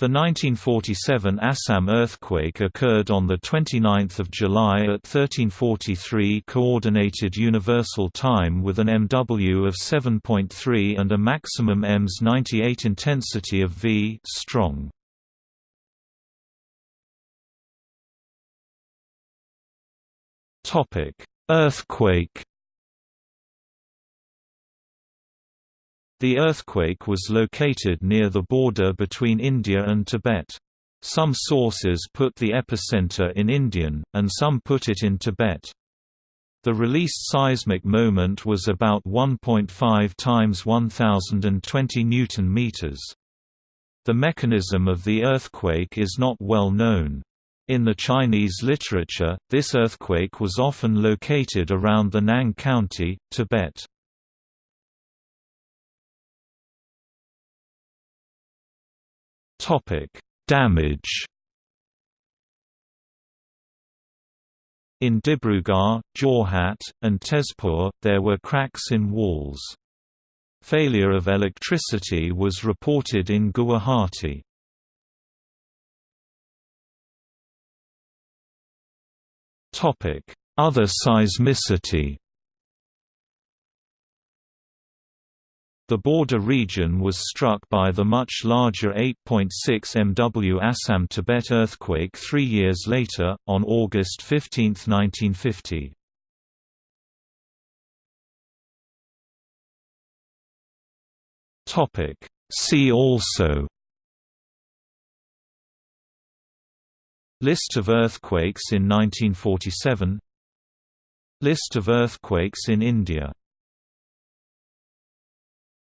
The 1947 Assam earthquake occurred on 29 July at 1343 Coordinated Universal Time with an MW of 7.3 and a maximum EMS 98 intensity of V strong. Earthquake The earthquake was located near the border between India and Tibet. Some sources put the epicenter in Indian, and some put it in Tibet. The released seismic moment was about 1.5 times 1020 newton meters. The mechanism of the earthquake is not well known. In the Chinese literature, this earthquake was often located around the Nang County, Tibet. Topic: Damage. In Dibrugarh, Jorhat, and Tezpur, there were cracks in walls. Failure of electricity was reported in Guwahati. Other seismicity The border region was struck by the much larger 8.6 MW Assam-Tibet earthquake three years later, on August 15, 1950. See also List of earthquakes in 1947 List of earthquakes in India